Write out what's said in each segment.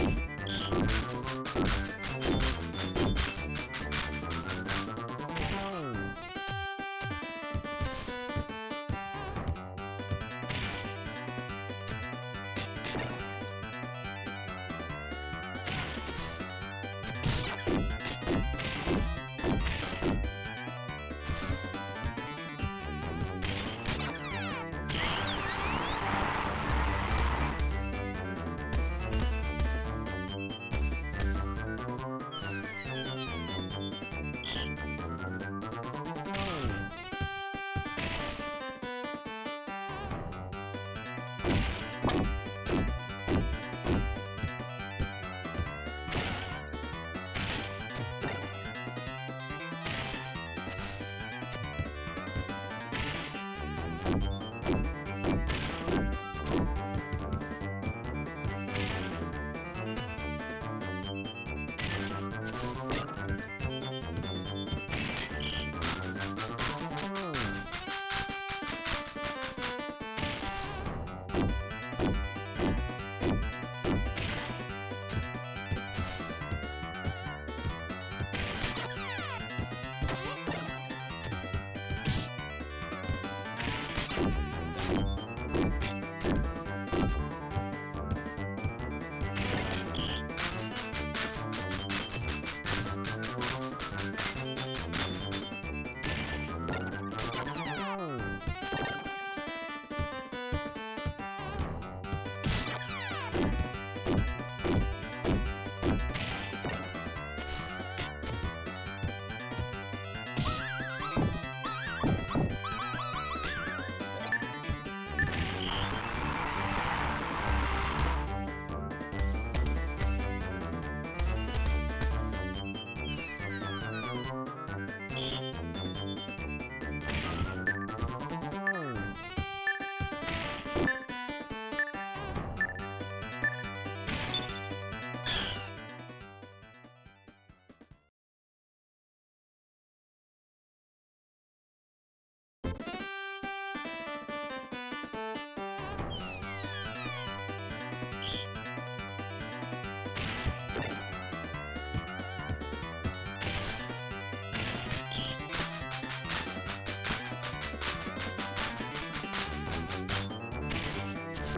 すごい。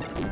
you